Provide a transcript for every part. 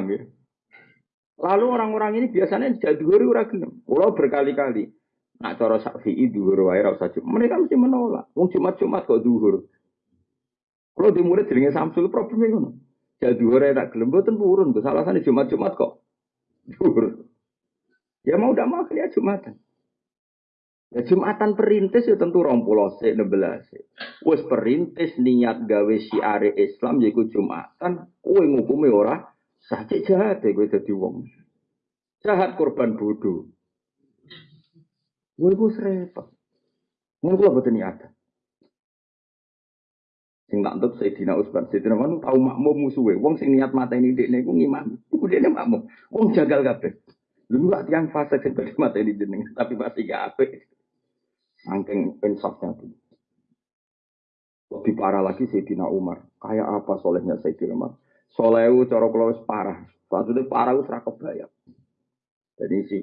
imam ya. Lalu orang-orang ini biasanya tidak dhuwur ora gelem. Kula berkali-kali nak cara Syafi'i dhuwur wae ora usah. Mereka mesti menolak. Wong Jumat-Jumat kok dhuwur. Kalau di murid jenenge Samsul problemnya ngono. Jadi dhuwur tak gelem boten purun. Kesalahan Jumat-Jumat kok dhuwur. Ya mau tidak mau ya Jumatan. Ya Jumatan perintis ya tentu rong pulau se nebelas. Wes perintis niat gawe siare Islam yaiku Jumatan. Kue ngukumi ora sakit jahat ya kue jadi wong. Jahat korban bodoh. Gue gue serempet. Mungkin gue betul niat. Sing tak untuk Sayyidina Utsman, Sayyidina Utsman tahu makmum musuhe. Wong sing niat mata ini dekne iku ngimam. Iku dekne makmum. Wong jagal kabeh. Lu gak tiang fase sing mata ini jeneng, tapi masih gak apik. Saking insafnya tuh. Lebih parah lagi Sayyidina Umar. Kayak apa solehnya Sayyidina Umar? Soleh itu cara kalau parah. Maksudnya parah itu serakop bayar. Jadi sih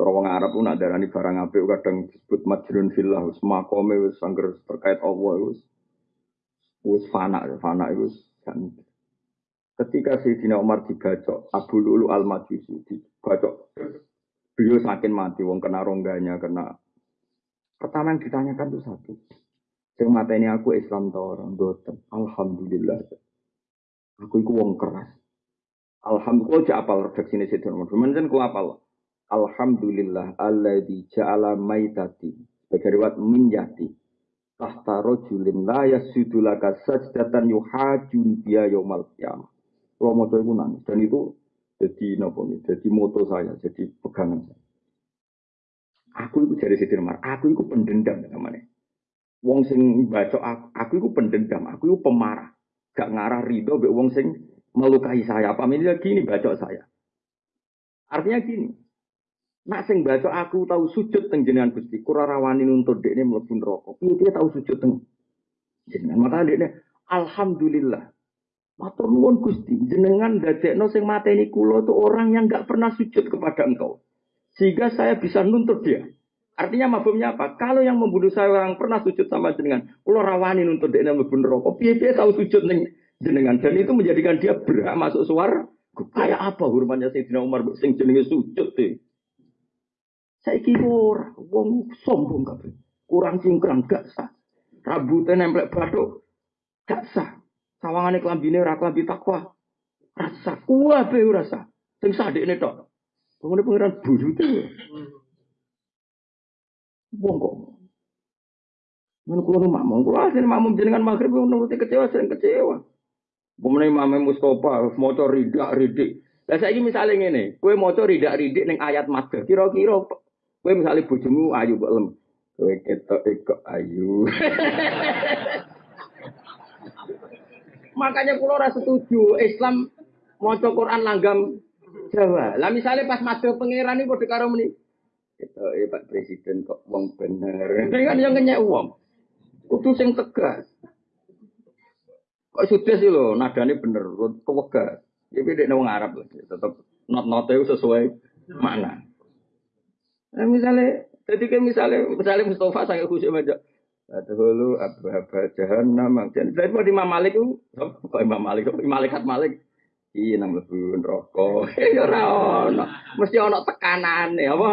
Cara wong Arab pun ada darani barang apik kadang disebut majrun fillah wis makome wis sangger terkait Allah wis wis fana fana itu kan ketika Sayyidina Umar dibacok Abu Lulu Al Majusi dibacok beliau saking mati wong kena rongganya kena. Pertama yang ditanyakan itu satu. Yang mata ini aku Islam tau orang boten Alhamdulillah aku itu wong keras Alhamdulillah jak apal redaksi ini Sayyidina Umar Kemudian ku apal Alhamdulillah Allah di ja'ala maitati sebagai riwayat minjati tahta rojulin la yasudu laka sajdatan yuhajun dia yaumal qiyamah. Kalau mau nangis dan itu jadi nopo jadi moto saya, jadi pegangan saya. Aku itu jadi Siti aku itu pendendam namanya. Wong sing baca aku, aku itu pendendam, aku itu pemarah. Gak ngarah ridho be wong sing melukai saya. Ini gini baca saya. Artinya gini, Nak sing baca aku tahu sujud teng jenengan Gusti, kura rawani nuntut dekne mlebu neraka. Piye dia tahu sujud teng jenengan? Maka dekne alhamdulillah. Matur nuwun Gusti, jenengan dadekno sing mateni kula itu orang yang enggak pernah sujud kepada engkau. Sehingga saya bisa nuntut dia. Artinya mafhumnya apa? Kalau yang membunuh saya orang pernah sujud sama jenengan, kula rawani nuntut dekne mlebu neraka. Piye dia tahu sujud teng jenengan dan itu menjadikan dia berhak masuk suara. Kayak apa hormatnya Sayyidina Umar sing jenenge sujud deh. Saiki ora wong sombong kabeh. Kurang cingkrang gak sah. Rambutnya nempel bathuk gak sah. Sawangane klambine ora klambi takwa. Rasa kuwabe ora sah. Sing sadekne tok. Pengene pangeran buyute. Wong kok. Mana kulo makmum, kulo asin makmum jenengan maghrib nuruti kecewa sering kecewa. Pemenang Imam Mustafa, motor ridak ridik. Lah saiki misale ngene, kowe maca ridak-ridik ning ayat madhah, kira-kira Kowe misalnya bojomu ayu kok lem. Kowe ketok kok ayu. Makanya kulo ora setuju Islam maca Quran langgam Jawa. Lah misalnya pas madhep pangeran iki padha karo. Ketoke Pak Presiden kok wong bener. Ini kan yang kenyek wong. Kudu sing tegas. Kok sudah sih lo, nadanya bener, kewegas. Ya beda wong Arab, tetap not-note sesuai mana. Nah, misalnya, jadi kan misalnya, misalnya Mustafa sangat khusyuk aja. Adhulu abba jahannam. Jadi dari Imam Malik itu, kok Imam Malik, kok Malikat Malik. Iya nang lebu rokok. Ya ora ono. Mesti ono tekanane apa?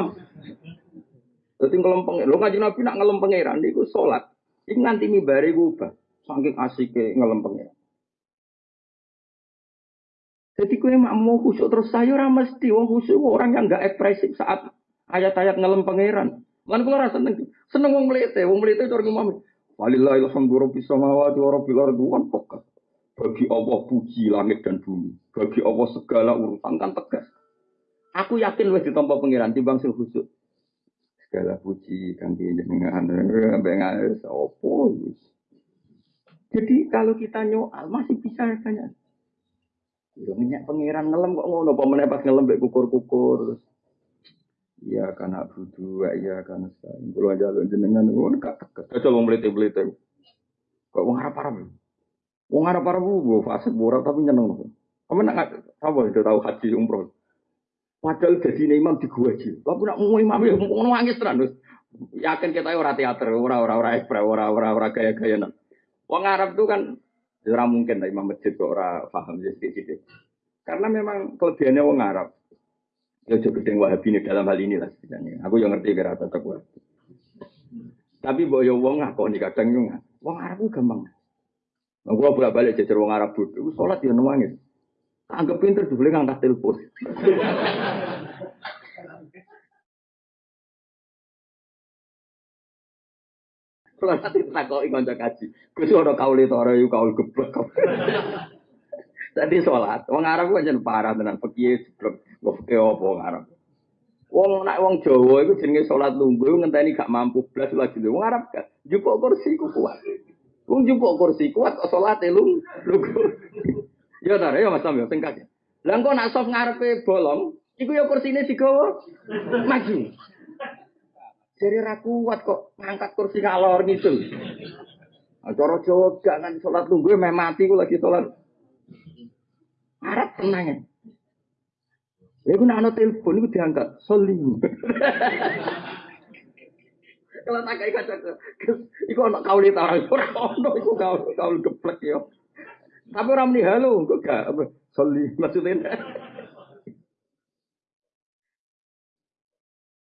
Dadi ngelempeng. Lho kanjeng Nabi nak ngelempeng pangeran niku salat. Iki nganti mimbare ku ubah. Saking asike ngelempeng. Jadi kue mak mau khusyuk terus saya orang mesti wong khusyuk orang yang enggak ekspresif saat ayat-ayat ngelem pangeran. Lan kula rasa seneng. Seneng wong mlete, wong mlete cara ngomong. Walillahi alhamdu rabbis samawati wa rabbil ardi pokok. Bagi Allah puji langit dan bumi. Bagi Allah segala urusan kan tegas. Aku yakin wis ditampa pangeran timbang sing khusyuk. Segala puji kang jenengan sampai opo Jadi kalau kita nyoal masih bisa tanya. Yo minyak pangeran ngelem kok ngono apa meneh pas ngelem kukur-kukur Iya karena budu, iya karena saya. Kalau aja jenengan, gue gak tegas. Coba melite. Kok wong harap harap. Wong harap harap gue fase borak tapi nyeneng. Kamu nak apa itu tahu haji umroh? Padahal jadi imam di gua aja. Tapi nak mau imam ya mau nangis terus. Yakin kita ora teater, ora ora ora ekspre, ora ora ora gaya-gaya nang. Wong Arab tuh kan ora mungkin lah imam masjid kok ora paham jadi sedikit. Karena memang kelebihannya wong Arab. Ya juga gedeng Wahabi ini dalam hal ini lah setidaknya. Aku yang ngerti kira tetap. Tapi mbok yo wong ngakoni kadang yo wong Arab ku gampang. Nah, gua bolak balik jajar wong Arab bodoh, sholat dia nangis. Anggap pinter boleh ngangkat telepon. Kalau nanti takoki kanca kaji, Gus ora kaule to ora yo kaul geblek. Tadi sholat, wong Arab ku jan parah tenan, fikih jeblok, kok fikih apa wong Arab. Wong nak wong Jawa iku jenenge salat lungguh ngenteni gak mampu blas lagi wong Arab gak jupuk kursi ku kuat. Wong jupuk kursi kuat kok salate lung lungguh. Ya ta ya Mas Sam ya sing kaki. Lah engko nak soft ngarepe bolong, iku ya kursine digawa maju. Jadi ra kuat kok ngangkat kursi ngalor gitu. Cara Jawa gak kan salat lungguh meh mati ku lagi salat. Arab tenang ya. Ya gue nak telepon itu diangkat, soli. Kalau tak kayak kaca iku kau lihat orang orang ono, iku kau kau geplek yo. Tapi orang ini halo, kok gak soli maksudnya.